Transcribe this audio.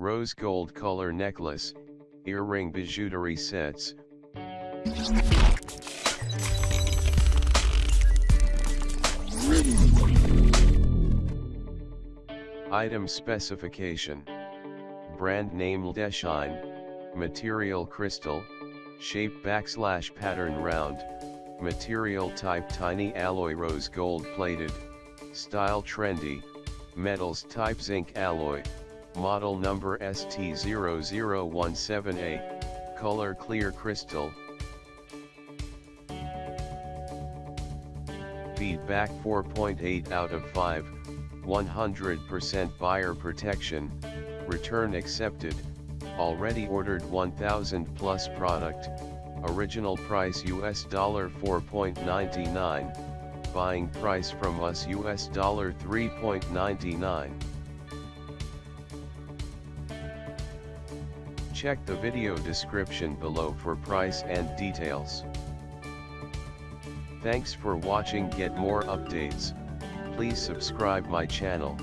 Rose gold color necklace, earring bijouterie sets. Item specification. Brand name Ldeshine, material crystal, shape backslash pattern round, material type tiny alloy rose gold plated, style trendy, metals type zinc alloy, model number ST0017A, color clear crystal. Feedback 4.8 out of 5, 100% buyer protection, return accepted, already ordered 1000 plus product, original price US dollar 4.99, buying price from us US dollar 3.99. Check the video description below for price and details. Thanks for watching get more updates, please subscribe my channel.